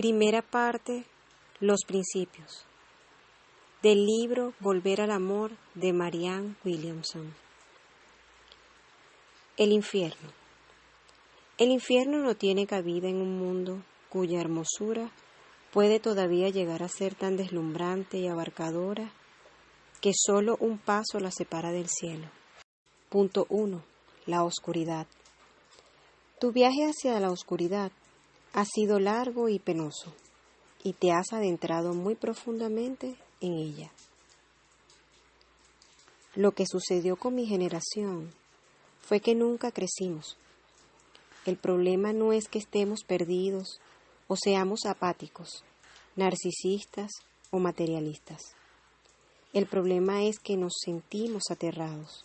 Primera parte, los principios. Del libro Volver al Amor de Marianne Williamson. El infierno. El infierno no tiene cabida en un mundo cuya hermosura puede todavía llegar a ser tan deslumbrante y abarcadora que solo un paso la separa del cielo. Punto 1. La oscuridad. Tu viaje hacia la oscuridad ha sido largo y penoso, y te has adentrado muy profundamente en ella. Lo que sucedió con mi generación fue que nunca crecimos. El problema no es que estemos perdidos o seamos apáticos, narcisistas o materialistas. El problema es que nos sentimos aterrados.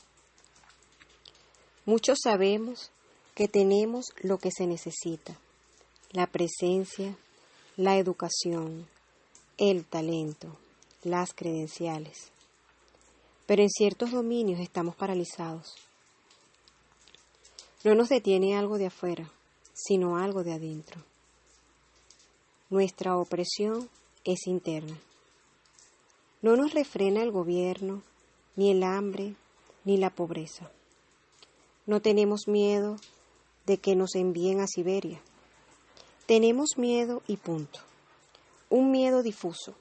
Muchos sabemos que tenemos lo que se necesita, la presencia, la educación, el talento, las credenciales. Pero en ciertos dominios estamos paralizados. No nos detiene algo de afuera, sino algo de adentro. Nuestra opresión es interna. No nos refrena el gobierno, ni el hambre, ni la pobreza. No tenemos miedo de que nos envíen a Siberia. Tenemos miedo y punto. Un miedo difuso.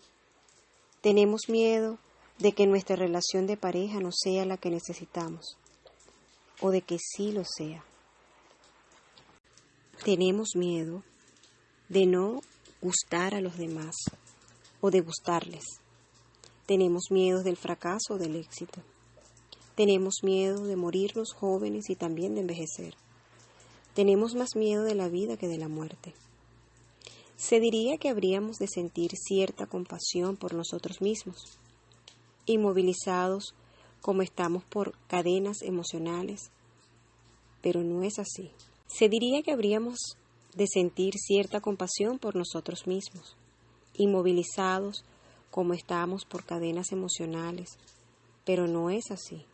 Tenemos miedo de que nuestra relación de pareja no sea la que necesitamos o de que sí lo sea. Tenemos miedo de no gustar a los demás o de gustarles. Tenemos miedo del fracaso o del éxito. Tenemos miedo de morirnos jóvenes y también de envejecer. Tenemos más miedo de la vida que de la muerte. Se diría que habríamos de sentir cierta compasión por nosotros mismos, inmovilizados como estamos por cadenas emocionales, pero no es así. Se diría que habríamos de sentir cierta compasión por nosotros mismos, inmovilizados como estamos por cadenas emocionales, pero no es así.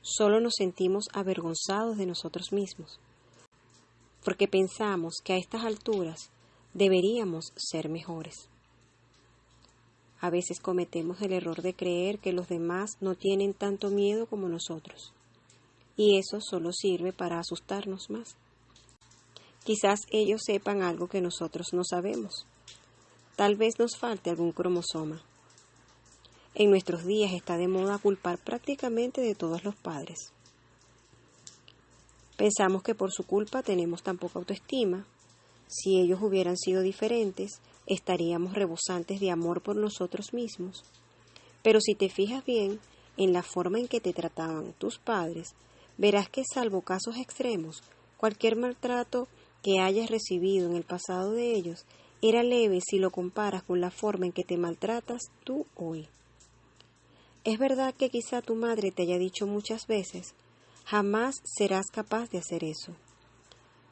Solo nos sentimos avergonzados de nosotros mismos, porque pensamos que a estas alturas deberíamos ser mejores. A veces cometemos el error de creer que los demás no tienen tanto miedo como nosotros, y eso solo sirve para asustarnos más. Quizás ellos sepan algo que nosotros no sabemos. Tal vez nos falte algún cromosoma. En nuestros días está de moda culpar prácticamente de todos los padres. Pensamos que por su culpa tenemos tan poca autoestima. Si ellos hubieran sido diferentes, estaríamos rebosantes de amor por nosotros mismos. Pero si te fijas bien en la forma en que te trataban tus padres, verás que salvo casos extremos, cualquier maltrato que hayas recibido en el pasado de ellos era leve si lo comparas con la forma en que te maltratas tú hoy. Es verdad que quizá tu madre te haya dicho muchas veces, jamás serás capaz de hacer eso.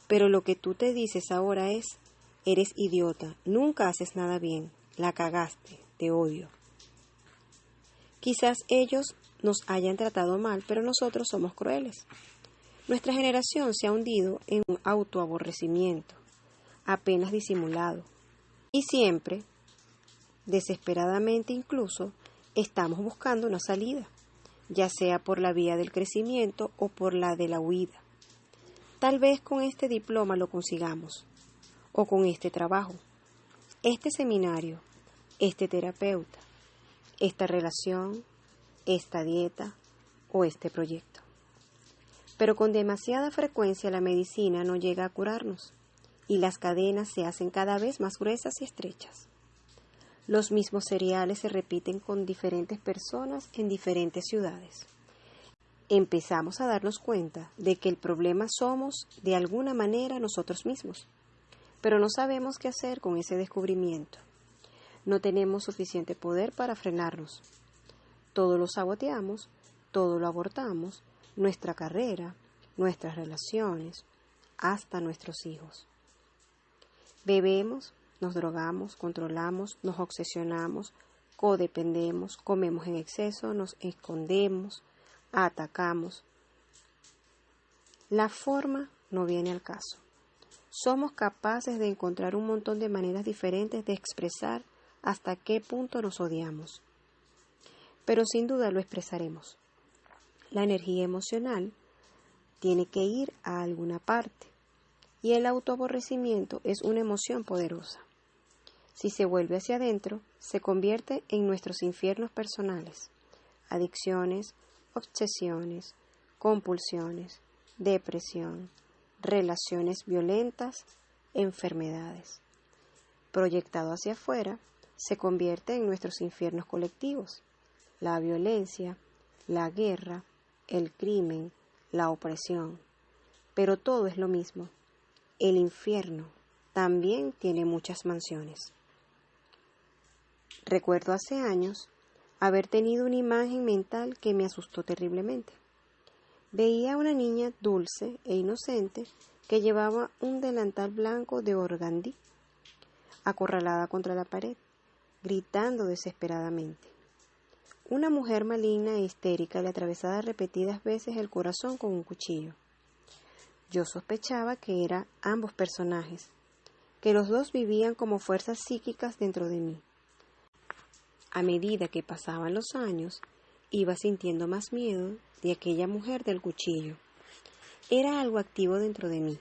Pero lo que tú te dices ahora es, eres idiota, nunca haces nada bien, la cagaste, te odio. Quizás ellos nos hayan tratado mal, pero nosotros somos crueles. Nuestra generación se ha hundido en un autoaborrecimiento, apenas disimulado, y siempre, desesperadamente incluso, estamos buscando una salida, ya sea por la vía del crecimiento o por la de la huida. Tal vez con este diploma lo consigamos, o con este trabajo, este seminario, este terapeuta, esta relación, esta dieta o este proyecto pero con demasiada frecuencia la medicina no llega a curarnos y las cadenas se hacen cada vez más gruesas y estrechas. Los mismos cereales se repiten con diferentes personas en diferentes ciudades. Empezamos a darnos cuenta de que el problema somos de alguna manera nosotros mismos, pero no sabemos qué hacer con ese descubrimiento. No tenemos suficiente poder para frenarnos. Todo lo saboteamos, todo lo abortamos, nuestra carrera, nuestras relaciones, hasta nuestros hijos. Bebemos, nos drogamos, controlamos, nos obsesionamos, codependemos, comemos en exceso, nos escondemos, atacamos. La forma no viene al caso. somos capaces de encontrar un montón de maneras diferentes de expresar hasta qué punto nos odiamos. Pero sin duda lo expresaremos. La energía emocional tiene que ir a alguna parte y el autoaborrecimiento es una emoción poderosa. Si se vuelve hacia adentro, se convierte en nuestros infiernos personales, adicciones, obsesiones, compulsiones, depresión, relaciones violentas, enfermedades. Proyectado hacia afuera, se convierte en nuestros infiernos colectivos, la violencia, la guerra, el crimen, la opresión. Pero todo es lo mismo. El infierno también tiene muchas mansiones. Recuerdo hace años haber tenido una imagen mental que me asustó terriblemente. Veía a una niña dulce e inocente que llevaba un delantal blanco de organdí, acorralada contra la pared, gritando desesperadamente. Una mujer maligna e histérica le atravesaba repetidas veces el corazón con un cuchillo. Yo sospechaba que eran ambos personajes, que los dos vivían como fuerzas psíquicas dentro de mí. A medida que pasaban los años, iba sintiendo más miedo de aquella mujer del cuchillo. Era algo activo dentro de mí.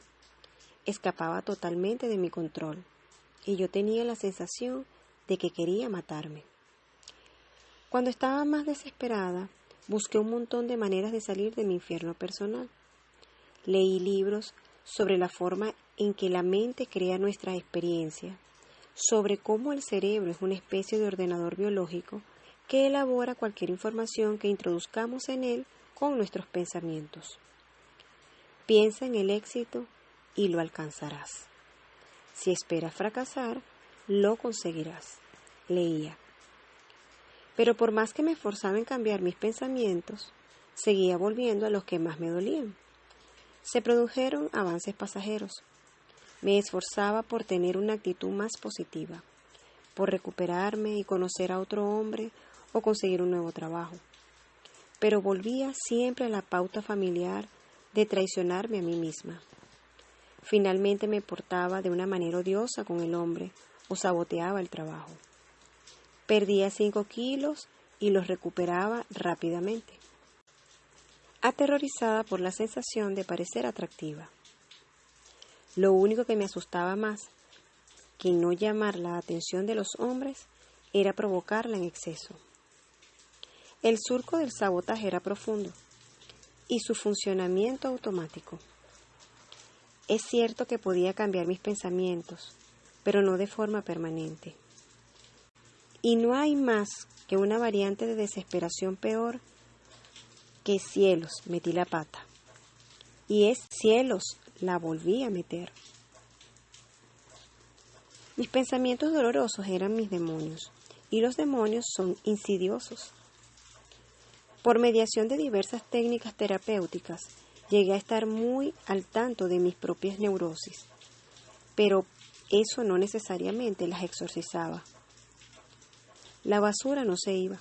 Escapaba totalmente de mi control y yo tenía la sensación de que quería matarme. Cuando estaba más desesperada, busqué un montón de maneras de salir de mi infierno personal. Leí libros sobre la forma en que la mente crea nuestra experiencia sobre cómo el cerebro es una especie de ordenador biológico que elabora cualquier información que introduzcamos en él con nuestros pensamientos. Piensa en el éxito y lo alcanzarás. Si esperas fracasar, lo conseguirás. Leía. Pero por más que me esforzaba en cambiar mis pensamientos, seguía volviendo a los que más me dolían. Se produjeron avances pasajeros, me esforzaba por tener una actitud más positiva, por recuperarme y conocer a otro hombre o conseguir un nuevo trabajo. Pero volvía siempre a la pauta familiar de traicionarme a mí misma. Finalmente me portaba de una manera odiosa con el hombre o saboteaba el trabajo. Perdía cinco kilos y los recuperaba rápidamente, aterrorizada por la sensación de parecer atractiva. Lo único que me asustaba más que no llamar la atención de los hombres era provocarla en exceso. El surco del sabotaje era profundo y su funcionamiento automático. Es cierto que podía cambiar mis pensamientos, pero no de forma permanente. Y no hay más que una variante de desesperación peor que cielos, metí la pata. Y es cielos, la volví a meter. Mis pensamientos dolorosos eran mis demonios, y los demonios son insidiosos. Por mediación de diversas técnicas terapéuticas, llegué a estar muy al tanto de mis propias neurosis, pero eso no necesariamente las exorcizaba. La basura no se iba,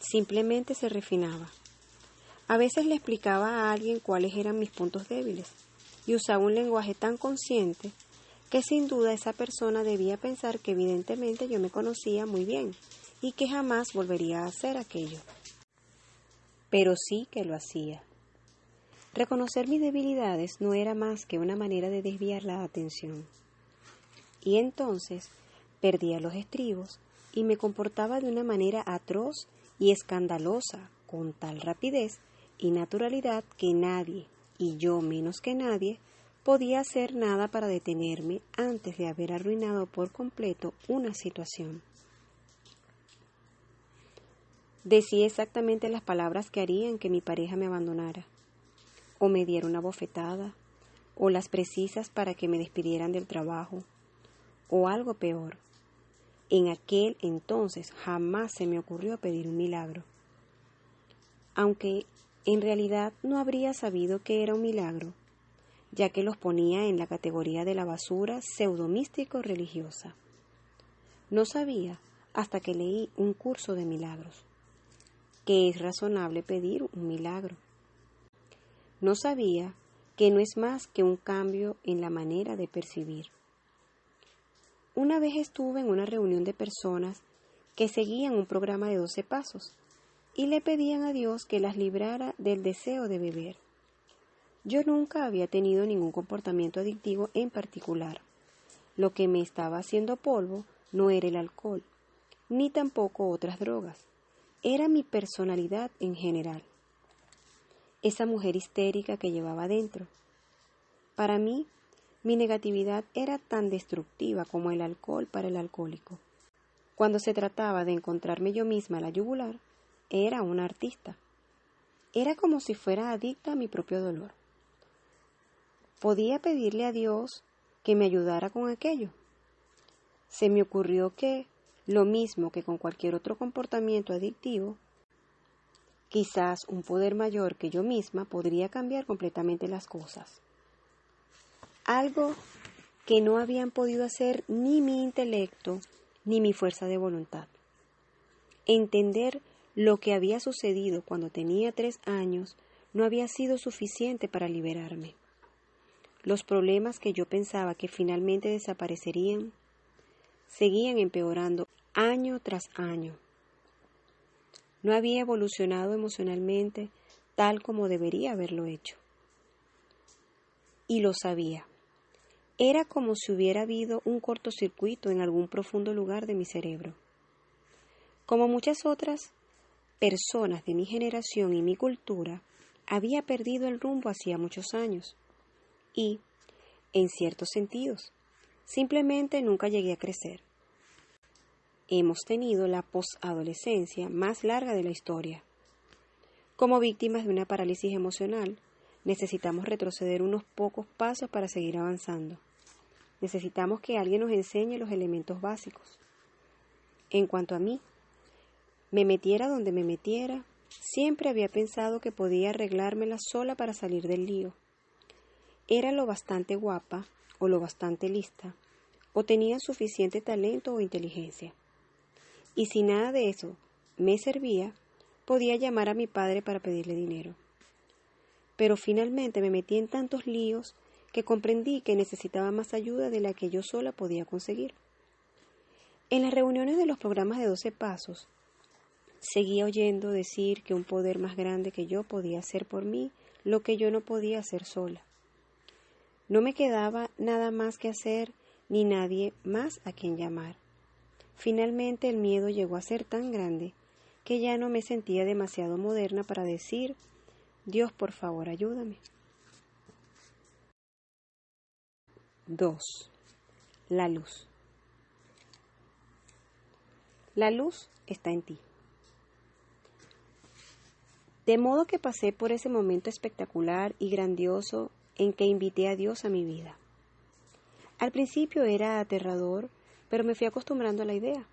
simplemente se refinaba. A veces le explicaba a alguien cuáles eran mis puntos débiles y usaba un lenguaje tan consciente que sin duda esa persona debía pensar que evidentemente yo me conocía muy bien y que jamás volvería a hacer aquello. Pero sí que lo hacía. Reconocer mis debilidades no era más que una manera de desviar la atención. Y entonces perdía los estribos y me comportaba de una manera atroz y escandalosa, con tal rapidez y naturalidad que nadie, y yo menos que nadie, podía hacer nada para detenerme antes de haber arruinado por completo una situación. Decía exactamente las palabras que harían que mi pareja me abandonara, o me diera una bofetada, o las precisas para que me despidieran del trabajo, o algo peor. En aquel entonces jamás se me ocurrió pedir un milagro. Aunque en realidad no habría sabido que era un milagro, ya que los ponía en la categoría de la basura pseudomístico religiosa. No sabía hasta que leí un curso de milagros, que es razonable pedir un milagro. No sabía que no es más que un cambio en la manera de percibir. Una vez estuve en una reunión de personas que seguían un programa de 12 pasos y le pedían a Dios que las librara del deseo de beber. Yo nunca había tenido ningún comportamiento adictivo en particular. Lo que me estaba haciendo polvo no era el alcohol, ni tampoco otras drogas. Era mi personalidad en general. Esa mujer histérica que llevaba dentro. Para mí, mi negatividad era tan destructiva como el alcohol para el alcohólico. Cuando se trataba de encontrarme yo misma la yugular, era una artista. Era como si fuera adicta a mi propio dolor. Podía pedirle a Dios que me ayudara con aquello. Se me ocurrió que, lo mismo que con cualquier otro comportamiento adictivo, quizás un poder mayor que yo misma podría cambiar completamente las cosas algo que no habían podido hacer ni mi intelecto ni mi fuerza de voluntad. Entender lo que había sucedido cuando tenía tres años no había sido suficiente para liberarme. Los problemas que yo pensaba que finalmente desaparecerían seguían empeorando año tras año. No había evolucionado emocionalmente tal como debería haberlo hecho. Y lo sabía. Era como si hubiera habido un cortocircuito en algún profundo lugar de mi cerebro. Como muchas otras personas de mi generación y mi cultura, había perdido el rumbo hacía muchos años. Y, en ciertos sentidos, simplemente nunca llegué a crecer. Hemos tenido la posadolescencia más larga de la historia. Como víctimas de una parálisis emocional, necesitamos retroceder unos pocos pasos para seguir avanzando. Necesitamos que alguien nos enseñe los elementos básicos. En cuanto a mí, me metiera donde me metiera, siempre había pensado que podía arreglármela sola para salir del lío. Era lo bastante guapa o lo bastante lista, o tenía suficiente talento o inteligencia. Y si nada de eso me servía, podía llamar a mi padre para pedirle dinero. Pero finalmente me metí en tantos líos que comprendí que necesitaba más ayuda de la que yo sola podía conseguir. En las reuniones de los programas de doce pasos, seguía oyendo decir que un poder más grande que yo podía hacer por mí lo que yo no podía hacer sola. No me quedaba nada más que hacer ni nadie más a quien llamar. Finalmente el miedo llegó a ser tan grande que ya no me sentía demasiado moderna para decir Dios por favor ayúdame. 2. La luz. La luz está en ti. De modo que pasé por ese momento espectacular y grandioso en que invité a Dios a mi vida. Al principio era aterrador, pero me fui acostumbrando a la idea.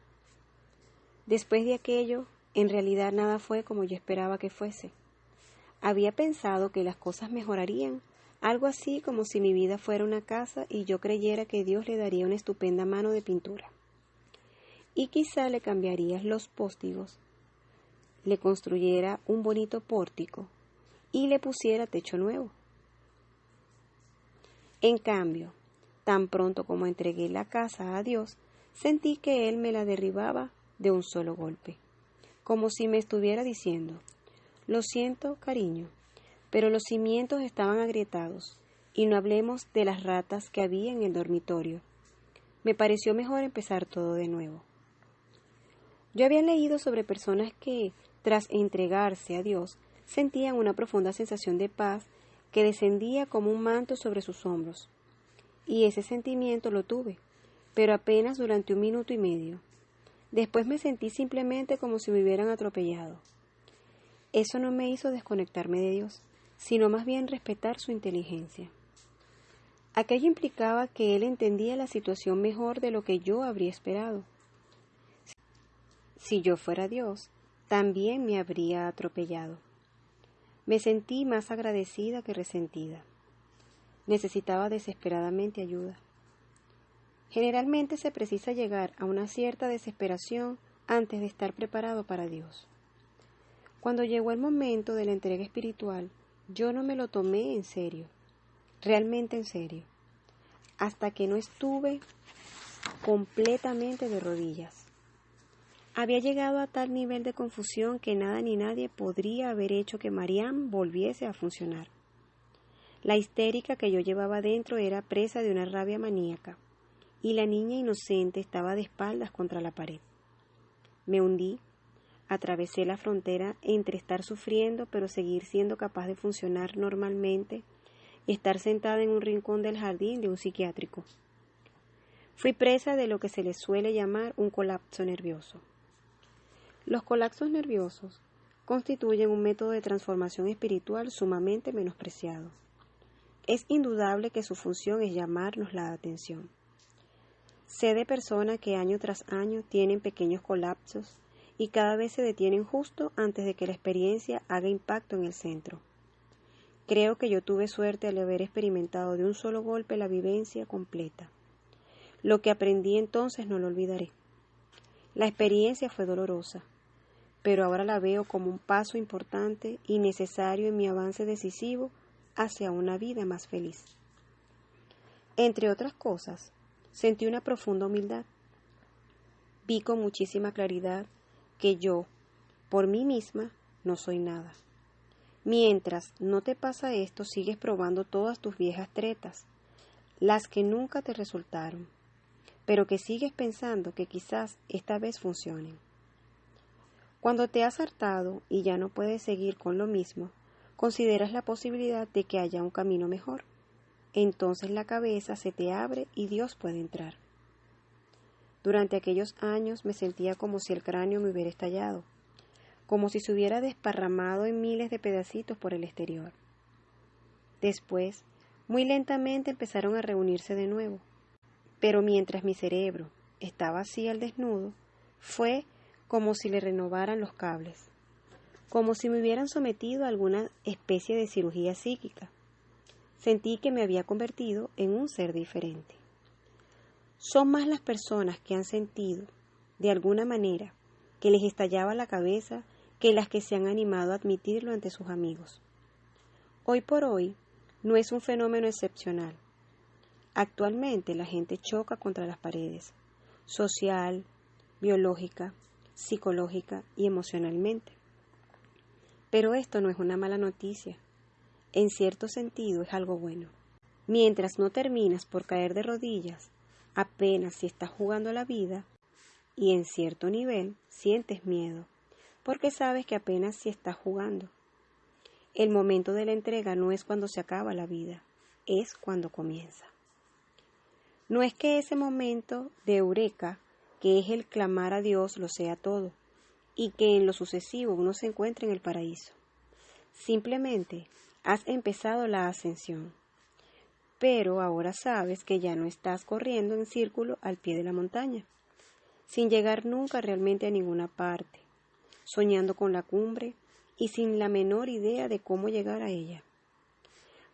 Después de aquello, en realidad nada fue como yo esperaba que fuese. Había pensado que las cosas mejorarían algo así como si mi vida fuera una casa y yo creyera que Dios le daría una estupenda mano de pintura. Y quizá le cambiaría los póstigos, le construyera un bonito pórtico y le pusiera techo nuevo. En cambio, tan pronto como entregué la casa a Dios, sentí que Él me la derribaba de un solo golpe, como si me estuviera diciendo, Lo siento, cariño, pero los cimientos estaban agrietados, y no hablemos de las ratas que había en el dormitorio. Me pareció mejor empezar todo de nuevo. Yo había leído sobre personas que, tras entregarse a Dios, sentían una profunda sensación de paz que descendía como un manto sobre sus hombros. Y ese sentimiento lo tuve, pero apenas durante un minuto y medio. Después me sentí simplemente como si me hubieran atropellado. Eso no me hizo desconectarme de Dios sino más bien respetar su inteligencia. Aquello implicaba que él entendía la situación mejor de lo que yo habría esperado. Si yo fuera Dios, también me habría atropellado. Me sentí más agradecida que resentida. Necesitaba desesperadamente ayuda. Generalmente se precisa llegar a una cierta desesperación antes de estar preparado para Dios. Cuando llegó el momento de la entrega espiritual, yo no me lo tomé en serio. realmente en serio, hasta que no estuve completamente de rodillas. Había llegado a tal nivel de confusión que nada ni nadie podría haber hecho que Mariam volviese a funcionar. La histérica que yo llevaba dentro era presa de una rabia maníaca, y la niña inocente estaba de espaldas contra la pared. Me hundí, atravesé la frontera entre estar sufriendo pero seguir siendo capaz de funcionar normalmente y estar sentada en un rincón del jardín de un psiquiátrico. Fui presa de lo que se le suele llamar un colapso nervioso. Los colapsos nerviosos constituyen un método de transformación espiritual sumamente menospreciado. Es indudable que su función es llamarnos la atención. Sé de personas que año tras año tienen pequeños colapsos y cada vez se detienen justo antes de que la experiencia haga impacto en el centro. Creo que yo tuve suerte al haber experimentado de un solo golpe la vivencia completa. Lo que aprendí entonces no lo olvidaré. La experiencia fue dolorosa, pero ahora la veo como un paso importante y necesario en mi avance decisivo hacia una vida más feliz. Entre otras cosas, sentí una profunda humildad. Vi con muchísima claridad que yo, por mí misma, no soy nada. Mientras no te pasa esto, sigues probando todas tus viejas tretas, las que nunca te resultaron, pero que sigues pensando que quizás esta vez funcionen. Cuando te has hartado y ya no puedes seguir con lo mismo, consideras la posibilidad de que haya un camino mejor. Entonces la cabeza se te abre y Dios puede entrar. Durante aquellos años me sentía como si el cráneo me hubiera estallado, como si se hubiera desparramado en miles de pedacitos por el exterior. Después, muy lentamente empezaron a reunirse de nuevo, pero mientras mi cerebro estaba así al desnudo, fue como si le renovaran los cables, como si me hubieran sometido a alguna especie de cirugía psíquica. Sentí que me había convertido en un ser diferente. Son más las personas que han sentido, de alguna manera, que les estallaba la cabeza que las que se han animado a admitirlo ante sus amigos. Hoy por hoy no es un fenómeno excepcional. Actualmente la gente choca contra las paredes, social, biológica, psicológica y emocionalmente. Pero esto no es una mala noticia. En cierto sentido es algo bueno. Mientras no terminas por caer de rodillas, apenas si estás jugando la vida, y en cierto nivel sientes miedo, porque sabes que apenas si estás jugando. El momento de la entrega no es cuando se acaba la vida, es cuando comienza. No es que ese momento de eureka que es el clamar a Dios lo sea todo, y que en lo sucesivo uno se encuentre en el paraíso. Simplemente has empezado la ascensión, pero ahora sabes que ya no estás corriendo en círculo al pie de la montaña, sin llegar nunca realmente a ninguna parte, soñando con la cumbre y sin la menor idea de cómo llegar a ella.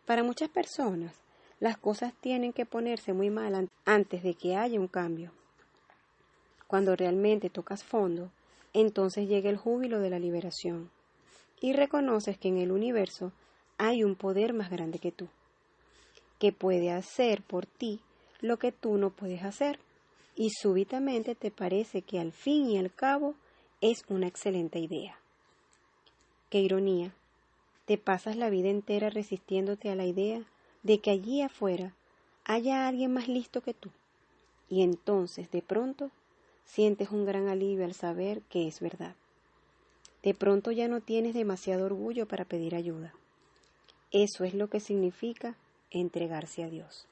Para muchas personas, las cosas tienen que ponerse muy mal antes de que haya un cambio. Cuando realmente tocas fondo, entonces llega el júbilo de la liberación y reconoces que en el universo hay un poder más grande que tú, que puede hacer por ti lo que tú no puedes hacer. Y súbitamente te parece que al fin y al cabo es una excelente idea. Qué ironía, te pasas la vida entera resistiéndote a la idea de que allí afuera haya alguien más listo que tú. Y entonces de pronto sientes un gran alivio al saber que es verdad. De pronto ya no tienes demasiado orgullo para pedir ayuda. Eso es lo que significa entregarse a Dios.